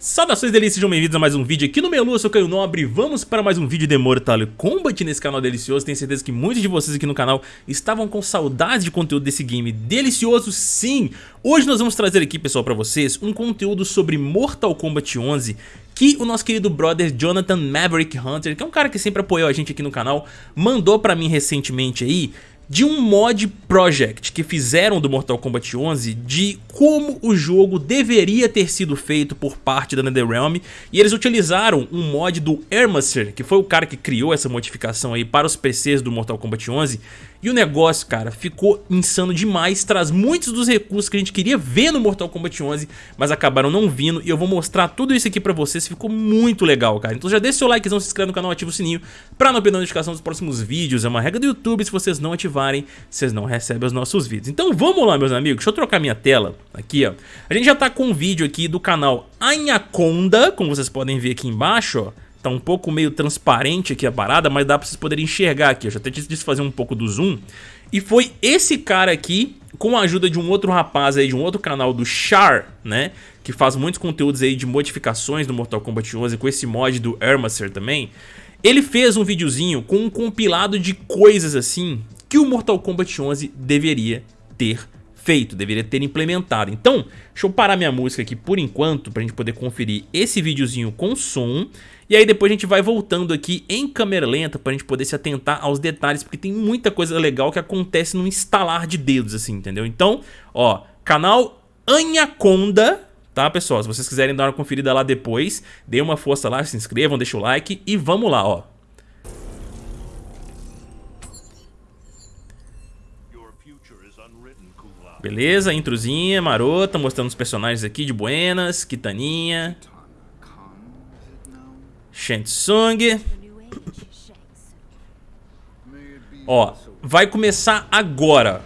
Saudações delícias, sejam bem-vindos a mais um vídeo aqui no Melu, eu sou Caio Nobre. Vamos para mais um vídeo de Mortal Kombat nesse canal delicioso. Tenho certeza que muitos de vocês aqui no canal estavam com saudades de conteúdo desse game delicioso. Sim, hoje nós vamos trazer aqui pessoal para vocês um conteúdo sobre Mortal Kombat 11 que o nosso querido brother Jonathan Maverick Hunter, que é um cara que sempre apoiou a gente aqui no canal, mandou pra mim recentemente aí de um mod project que fizeram do Mortal Kombat 11 de como o jogo deveria ter sido feito por parte da NetherRealm. E eles utilizaram um mod do Ermaser, que foi o cara que criou essa modificação aí para os PCs do Mortal Kombat 11 e o negócio, cara, ficou insano demais, traz muitos dos recursos que a gente queria ver no Mortal Kombat 11, mas acabaram não vindo e eu vou mostrar tudo isso aqui pra vocês, ficou muito legal, cara. Então já deixa seu likezão, se inscreve no canal, ativa o sininho pra não perder a notificação dos próximos vídeos. É uma regra do YouTube, se vocês não ativarem, vocês não recebem os nossos vídeos. Então vamos lá, meus amigos, deixa eu trocar minha tela aqui, ó. A gente já tá com um vídeo aqui do canal Anaconda, como vocês podem ver aqui embaixo, ó. Tá um pouco meio transparente aqui a parada, mas dá pra vocês poderem enxergar aqui. Eu já até disse fazer um pouco do zoom. E foi esse cara aqui, com a ajuda de um outro rapaz aí, de um outro canal do Char, né? Que faz muitos conteúdos aí de modificações do Mortal Kombat 11 com esse mod do Ermaser também. Ele fez um videozinho com um compilado de coisas assim que o Mortal Kombat 11 deveria ter feito, deveria ter implementado. Então, deixa eu parar minha música aqui por enquanto pra gente poder conferir esse videozinho com som. E aí depois a gente vai voltando aqui em câmera lenta pra gente poder se atentar aos detalhes, porque tem muita coisa legal que acontece no instalar de dedos, assim, entendeu? Então, ó, canal Anaconda, tá, pessoal? Se vocês quiserem dar uma conferida lá depois, dê uma força lá, se inscrevam, deixa o like e vamos lá, ó. Beleza, introzinha, marota, mostrando os personagens aqui de Buenas, Kitaninha, Shansung. Ó, vai começar agora.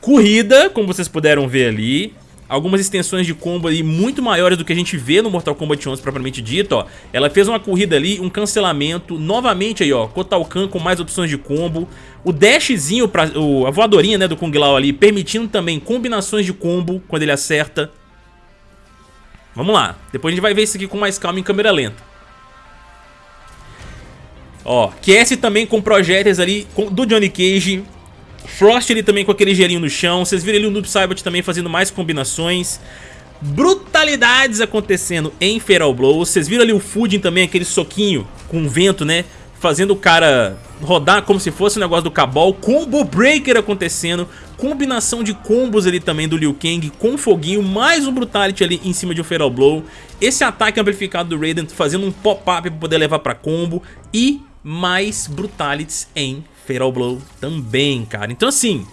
Corrida, como vocês puderam ver ali algumas extensões de combo ali muito maiores do que a gente vê no Mortal Kombat 11 propriamente dito, ó. Ela fez uma corrida ali, um cancelamento, novamente aí, ó, Kotal Kahn com mais opções de combo. O dashzinho, pra, o, a voadorinha, né, do Kung Lao ali, permitindo também combinações de combo quando ele acerta. Vamos lá, depois a gente vai ver isso aqui com mais calma em câmera lenta. Ó, QS também com projéteis ali do Johnny Cage, Frost ali também com aquele gelinho no chão. Vocês viram ali o Noob Saibot também fazendo mais combinações. Brutalidades acontecendo em Feral Blow. Vocês viram ali o Fudin também, aquele soquinho com vento, né? Fazendo o cara rodar como se fosse um negócio do Cabal. Combo Breaker acontecendo. Combinação de combos ali também do Liu Kang com foguinho. Mais um Brutality ali em cima de um Feral Blow. Esse ataque amplificado do Raiden fazendo um pop-up para poder levar para combo. E mais Brutalities em Fatal Blow também, cara. Então assim,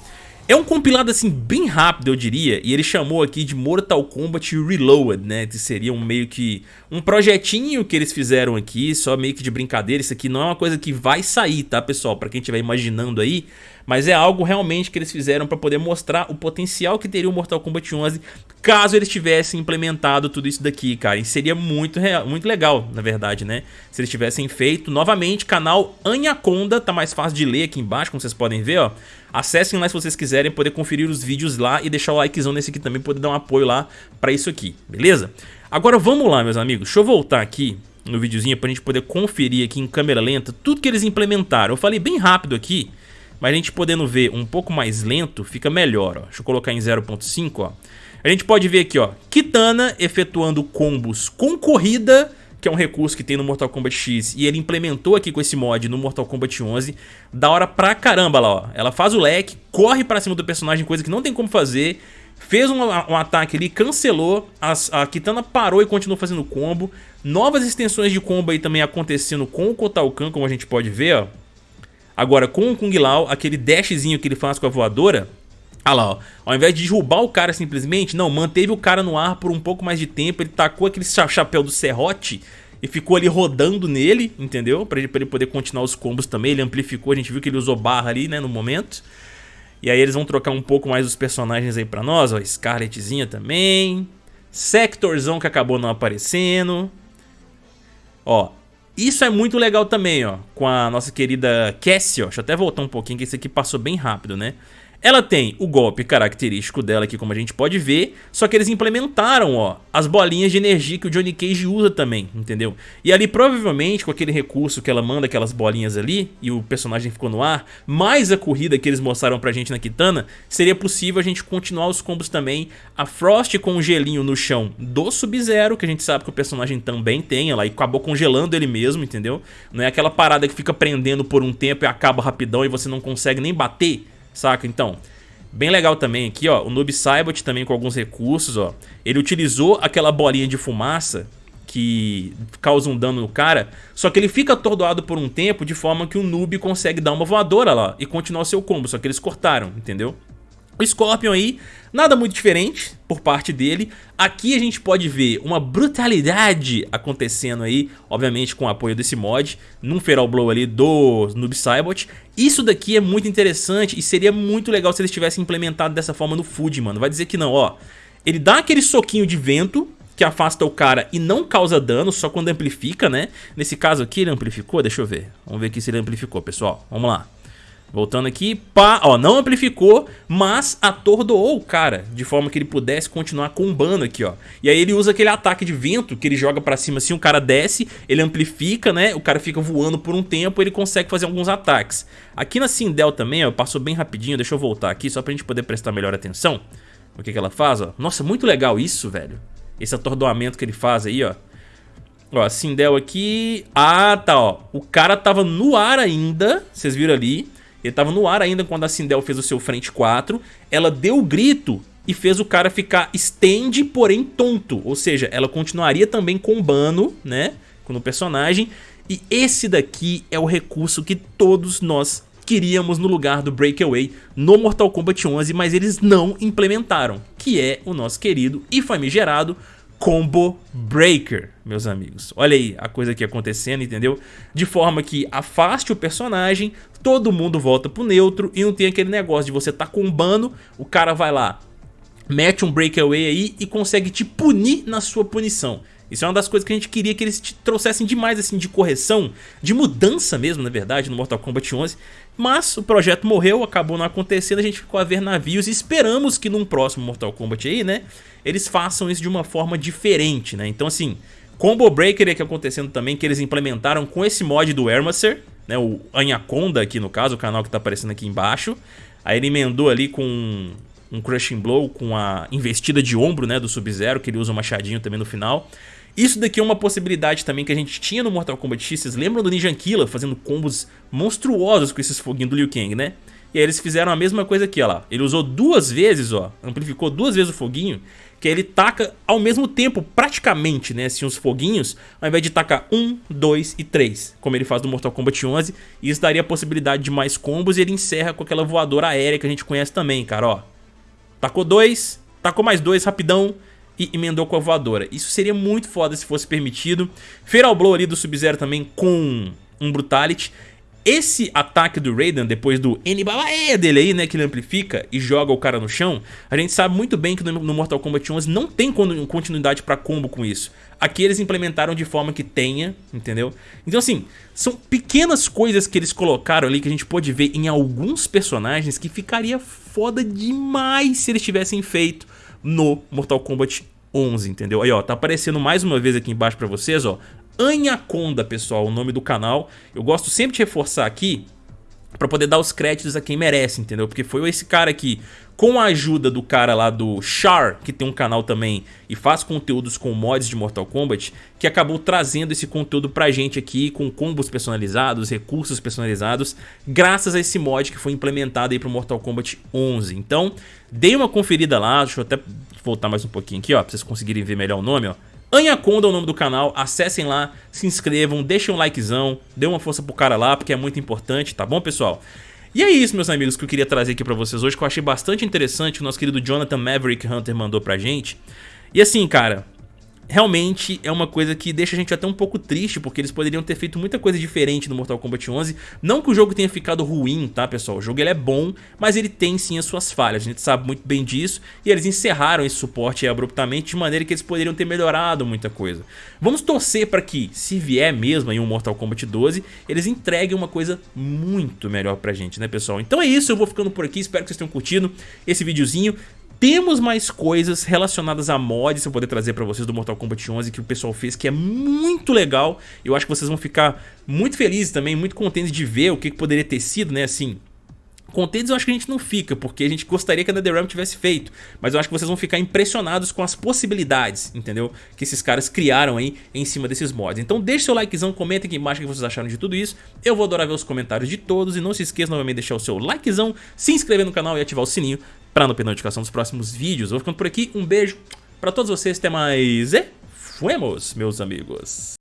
é um compilado assim bem rápido, eu diria, e ele chamou aqui de Mortal Kombat Reloaded, né, que seria um meio que um projetinho que eles fizeram aqui, só meio que de brincadeira, isso aqui não é uma coisa que vai sair, tá, pessoal, pra quem estiver imaginando aí, mas é algo realmente que eles fizeram para poder mostrar o potencial que teria o Mortal Kombat 11 caso eles tivessem implementado tudo isso daqui, cara. E seria muito, muito legal, na verdade, né? Se eles tivessem feito. Novamente, canal Anaconda, tá mais fácil de ler aqui embaixo, como vocês podem ver, ó. Acessem lá se vocês quiserem poder conferir os vídeos lá e deixar o likezão nesse aqui também, poder dar um apoio lá pra isso aqui, beleza? Agora vamos lá, meus amigos. Deixa eu voltar aqui no videozinho pra gente poder conferir aqui em câmera lenta tudo que eles implementaram. Eu falei bem rápido aqui, mas a gente podendo ver um pouco mais lento, fica melhor, ó. Deixa eu colocar em 0.5, ó. A gente pode ver aqui, ó, Kitana efetuando combos com corrida, que é um recurso que tem no Mortal Kombat X, e ele implementou aqui com esse mod no Mortal Kombat 11, da hora pra caramba lá, ó. Ela faz o leque, corre pra cima do personagem, coisa que não tem como fazer, fez um, um ataque ali, cancelou, as, a Kitana parou e continuou fazendo combo, novas extensões de combo aí também acontecendo com o Kotal Kahn, como a gente pode ver, ó. Agora, com o Kung Lao, aquele dashzinho que ele faz com a voadora, ah lá, ó. Ao invés de derrubar o cara simplesmente, não, manteve o cara no ar por um pouco mais de tempo, ele tacou aquele chapéu do serrote e ficou ali rodando nele, entendeu? Pra ele, pra ele poder continuar os combos também, ele amplificou, a gente viu que ele usou barra ali, né, no momento. E aí eles vão trocar um pouco mais os personagens aí pra nós, ó, Scarletzinha também, Sectorzão que acabou não aparecendo. Ó, isso é muito legal também, ó, com a nossa querida Cassie, ó. Deixa eu até voltar um pouquinho, que esse aqui passou bem rápido, né? Ela tem o golpe característico dela aqui, como a gente pode ver, só que eles implementaram, ó, as bolinhas de energia que o Johnny Cage usa também, entendeu? E ali, provavelmente, com aquele recurso que ela manda aquelas bolinhas ali, e o personagem ficou no ar, mais a corrida que eles mostraram pra gente na Kitana, seria possível a gente continuar os combos também. A Frost com o gelinho no chão do Sub-Zero, que a gente sabe que o personagem também tem, ela acabou congelando ele mesmo, entendeu? Não é aquela parada que fica prendendo por um tempo e acaba rapidão e você não consegue nem bater saca? Então, bem legal também aqui, ó, o Noob Saibot também com alguns recursos, ó. Ele utilizou aquela bolinha de fumaça que causa um dano no cara, só que ele fica atordoado por um tempo de forma que o noob consegue dar uma voadora lá e continuar seu combo, só que eles cortaram, entendeu? O Scorpion aí, nada muito diferente por parte dele. Aqui a gente pode ver uma brutalidade acontecendo aí, obviamente com o apoio desse mod, num Feral Blow ali do Noob Saibot. Isso daqui é muito interessante e seria muito legal se eles tivessem implementado dessa forma no Food, mano. Vai dizer que não, ó. Ele dá aquele soquinho de vento que afasta o cara e não causa dano, só quando amplifica, né? Nesse caso aqui ele amplificou, deixa eu ver. Vamos ver aqui se ele amplificou, pessoal. Vamos lá. Voltando aqui, pá, ó, não amplificou, mas atordoou o cara, de forma que ele pudesse continuar combando aqui, ó. E aí ele usa aquele ataque de vento que ele joga pra cima assim, o cara desce, ele amplifica, né, o cara fica voando por um tempo, ele consegue fazer alguns ataques. Aqui na Sindel também, ó, passou bem rapidinho, deixa eu voltar aqui só pra gente poder prestar melhor atenção. O que que ela faz, ó. Nossa, muito legal isso, velho. Esse atordoamento que ele faz aí, ó. Ó, a Sindel aqui... Ah, tá, ó. O cara tava no ar ainda, vocês viram ali. Ele tava no ar ainda quando a Sindel fez o seu frente 4. Ela deu o grito e fez o cara ficar stand, porém tonto. Ou seja, ela continuaria também combando, né? Com o personagem. E esse daqui é o recurso que todos nós queríamos no lugar do Breakaway no Mortal Kombat 11, mas eles não implementaram, que é o nosso querido e famigerado Combo Breaker, meus amigos. Olha aí a coisa aqui acontecendo, entendeu? De forma que afaste o personagem, todo mundo volta pro neutro e não tem aquele negócio de você tá combando, o cara vai lá, mete um breakaway aí e consegue te punir na sua punição. Isso é uma das coisas que a gente queria que eles trouxessem demais assim de correção, de mudança mesmo, na verdade, no Mortal Kombat 11. Mas o projeto morreu, acabou não acontecendo, a gente ficou a ver navios e esperamos que num próximo Mortal Kombat aí, né, eles façam isso de uma forma diferente, né? Então assim, Combo Breaker é que acontecendo também, que eles implementaram com esse mod do Hermacer, né, o Anaconda aqui no caso, o canal que tá aparecendo aqui embaixo. Aí ele emendou ali com um Crushing Blow, com a investida de ombro né, do Sub-Zero, que ele usa um machadinho também no final. Isso daqui é uma possibilidade também que a gente tinha no Mortal Kombat X. Vocês lembram do Ninja Killa fazendo combos monstruosos com esses foguinhos do Liu Kang, né? E aí eles fizeram a mesma coisa aqui, ó lá. Ele usou duas vezes, ó, amplificou duas vezes o foguinho, que ele taca ao mesmo tempo, praticamente, né, assim, os foguinhos, ao invés de tacar um, dois e três, como ele faz no Mortal Kombat 11. E isso daria a possibilidade de mais combos e ele encerra com aquela voadora aérea que a gente conhece também, cara, ó. Tacou dois, tacou mais dois rapidão, e emendou com a voadora. Isso seria muito foda se fosse permitido. Feral Blow ali do Sub-Zero também com um Brutality. Esse ataque do Raiden, depois do Enibabae dele aí, né, que ele amplifica e joga o cara no chão, a gente sabe muito bem que no Mortal Kombat 11 não tem continuidade pra combo com isso. Aqui eles implementaram de forma que tenha, entendeu? Então assim, são pequenas coisas que eles colocaram ali que a gente pode ver em alguns personagens que ficaria foda demais se eles tivessem feito no Mortal Kombat 11, entendeu? Aí, ó, tá aparecendo mais uma vez aqui embaixo pra vocês, ó, Anaconda, pessoal, o nome do canal. Eu gosto sempre de reforçar aqui pra poder dar os créditos a quem merece, entendeu? Porque foi esse cara aqui, com a ajuda do cara lá do Char, que tem um canal também e faz conteúdos com mods de Mortal Kombat, que acabou trazendo esse conteúdo pra gente aqui, com combos personalizados, recursos personalizados, graças a esse mod que foi implementado aí pro Mortal Kombat 11. Então, dei uma conferida lá, deixa eu até voltar mais um pouquinho aqui, ó, pra vocês conseguirem ver melhor o nome, ó. Anaconda é o nome do canal, acessem lá, se inscrevam, deixem um likezão, dê uma força pro cara lá, porque é muito importante, tá bom, pessoal? E é isso, meus amigos, que eu queria trazer aqui pra vocês hoje, que eu achei bastante interessante, o nosso querido Jonathan Maverick Hunter mandou pra gente. E assim, cara, realmente é uma coisa que deixa a gente até um pouco triste, porque eles poderiam ter feito muita coisa diferente no Mortal Kombat 11. Não que o jogo tenha ficado ruim, tá pessoal? O jogo ele é bom, mas ele tem sim as suas falhas, a gente sabe muito bem disso. E eles encerraram esse suporte abruptamente, de maneira que eles poderiam ter melhorado muita coisa. Vamos torcer para que, se vier mesmo em um Mortal Kombat 12, eles entreguem uma coisa muito melhor pra gente, né pessoal? Então é isso, eu vou ficando por aqui, espero que vocês tenham curtido esse videozinho. Temos mais coisas relacionadas a mods eu poder trazer pra vocês do Mortal Kombat 11 que o pessoal fez, que é muito legal. Eu acho que vocês vão ficar muito felizes também, muito contentes de ver o que, que poderia ter sido, né, assim... Contentes eu acho que a gente não fica, porque a gente gostaria que a NetherRealm tivesse feito, mas eu acho que vocês vão ficar impressionados com as possibilidades, entendeu? Que esses caras criaram aí em cima desses mods. Então deixe seu likezão, comenta aqui embaixo o que vocês acharam de tudo isso, eu vou adorar ver os comentários de todos e não se esqueça novamente de deixar o seu likezão, se inscrever no canal e ativar o sininho para não perder notificação dos próximos vídeos. Vou ficando por aqui, um beijo para todos vocês, até mais e fuemos, meus amigos.